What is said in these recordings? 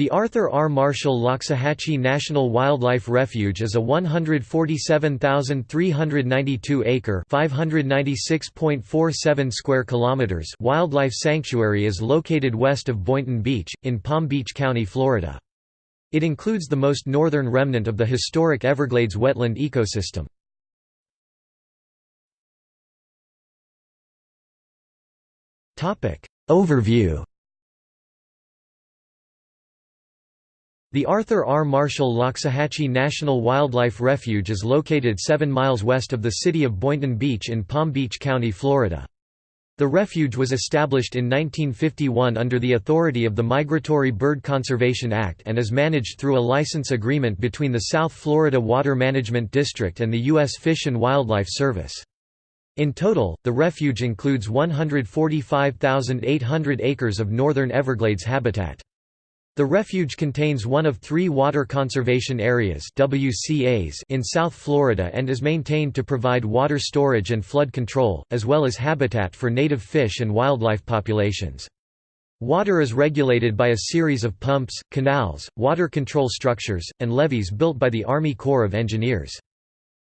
The Arthur R. Marshall Loxahatchee National Wildlife Refuge is a 147,392-acre (596.47 square kilometers) wildlife sanctuary is located west of Boynton Beach, in Palm Beach County, Florida. It includes the most northern remnant of the historic Everglades wetland ecosystem. Overview The Arthur R. Marshall Loxahatchee National Wildlife Refuge is located 7 miles west of the city of Boynton Beach in Palm Beach County, Florida. The refuge was established in 1951 under the authority of the Migratory Bird Conservation Act and is managed through a license agreement between the South Florida Water Management District and the U.S. Fish and Wildlife Service. In total, the refuge includes 145,800 acres of northern Everglades habitat. The refuge contains one of three Water Conservation Areas WCAs in South Florida and is maintained to provide water storage and flood control, as well as habitat for native fish and wildlife populations. Water is regulated by a series of pumps, canals, water control structures, and levees built by the Army Corps of Engineers.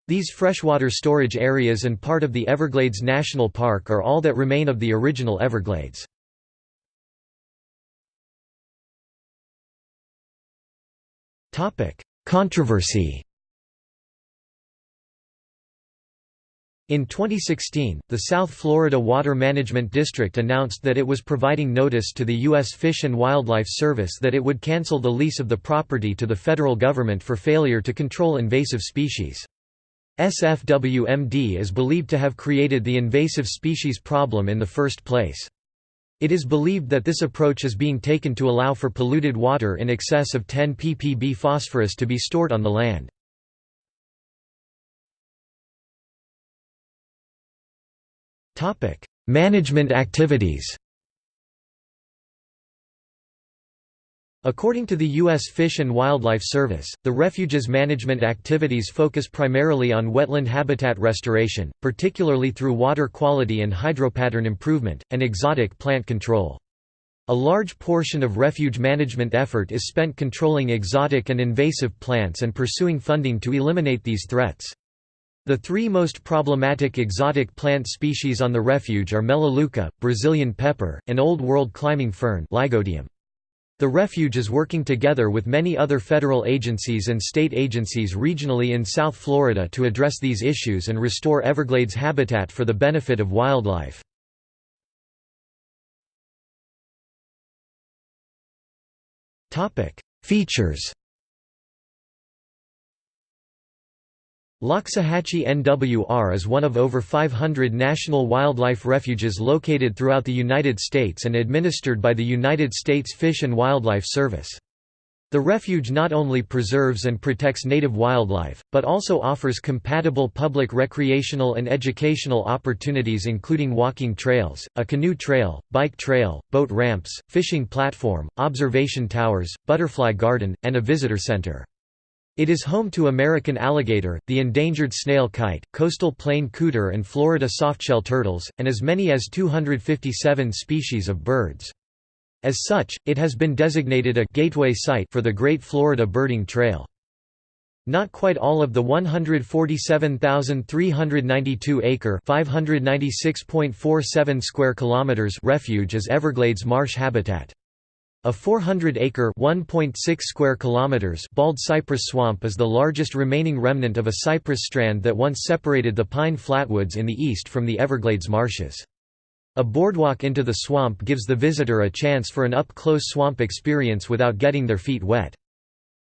These freshwater storage areas and part of the Everglades National Park are all that remain of the original Everglades. Controversy In 2016, the South Florida Water Management District announced that it was providing notice to the U.S. Fish and Wildlife Service that it would cancel the lease of the property to the federal government for failure to control invasive species. SFWMD is believed to have created the invasive species problem in the first place. It is believed that this approach is being taken to allow for polluted water in excess of 10 ppb phosphorus to be stored on the land. Management activities According to the U.S. Fish and Wildlife Service, the refuge's management activities focus primarily on wetland habitat restoration, particularly through water quality and hydropattern improvement, and exotic plant control. A large portion of refuge management effort is spent controlling exotic and invasive plants and pursuing funding to eliminate these threats. The three most problematic exotic plant species on the refuge are Melaleuca, Brazilian pepper, and Old World climbing fern Lygodium. The refuge is working together with many other federal agencies and state agencies regionally in South Florida to address these issues and restore Everglades habitat for the benefit of wildlife. Features Loxahatchee NWR is one of over 500 national wildlife refuges located throughout the United States and administered by the United States Fish and Wildlife Service. The refuge not only preserves and protects native wildlife, but also offers compatible public recreational and educational opportunities including walking trails, a canoe trail, bike trail, boat ramps, fishing platform, observation towers, butterfly garden, and a visitor center. It is home to American alligator, the endangered snail kite, coastal plain cooter and Florida softshell turtles, and as many as 257 species of birds. As such, it has been designated a «gateway site» for the Great Florida Birding Trail. Not quite all of the 147,392-acre (596.47 square kilometers) refuge is Everglades marsh habitat. A 400-acre (1.6 square kilometers) bald cypress swamp is the largest remaining remnant of a cypress strand that once separated the pine flatwoods in the east from the Everglades marshes. A boardwalk into the swamp gives the visitor a chance for an up-close swamp experience without getting their feet wet.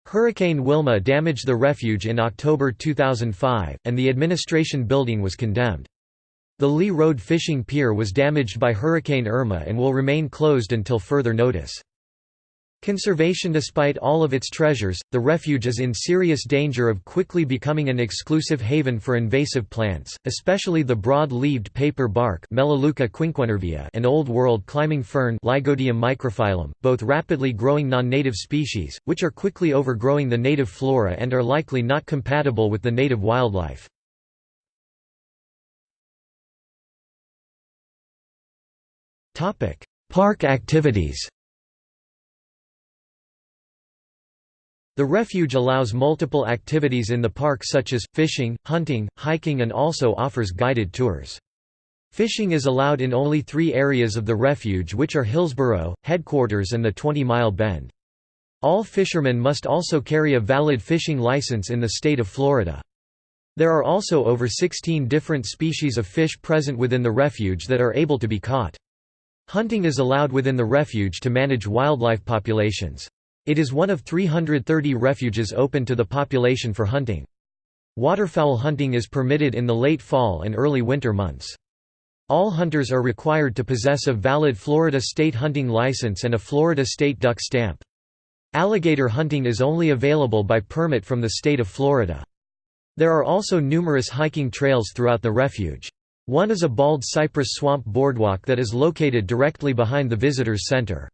Hurricane Wilma damaged the refuge in October 2005, and the administration building was condemned. The Lee Road fishing pier was damaged by Hurricane Irma and will remain closed until further notice. Conservation Despite all of its treasures, the refuge is in serious danger of quickly becoming an exclusive haven for invasive plants, especially the broad-leaved paper bark and Old World climbing fern microphyllum, both rapidly growing non-native species, which are quickly overgrowing the native flora and are likely not compatible with the native wildlife. Park activities The refuge allows multiple activities in the park such as, fishing, hunting, hiking and also offers guided tours. Fishing is allowed in only three areas of the refuge which are Hillsboro, headquarters and the 20 Mile Bend. All fishermen must also carry a valid fishing license in the state of Florida. There are also over 16 different species of fish present within the refuge that are able to be caught. Hunting is allowed within the refuge to manage wildlife populations. It is one of 330 refuges open to the population for hunting. Waterfowl hunting is permitted in the late fall and early winter months. All hunters are required to possess a valid Florida state hunting license and a Florida state duck stamp. Alligator hunting is only available by permit from the state of Florida. There are also numerous hiking trails throughout the refuge. One is a bald cypress swamp boardwalk that is located directly behind the visitors center.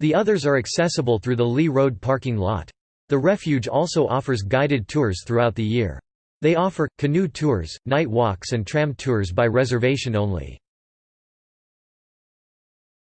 The others are accessible through the Lee Road parking lot. The refuge also offers guided tours throughout the year. They offer, canoe tours, night walks and tram tours by reservation only.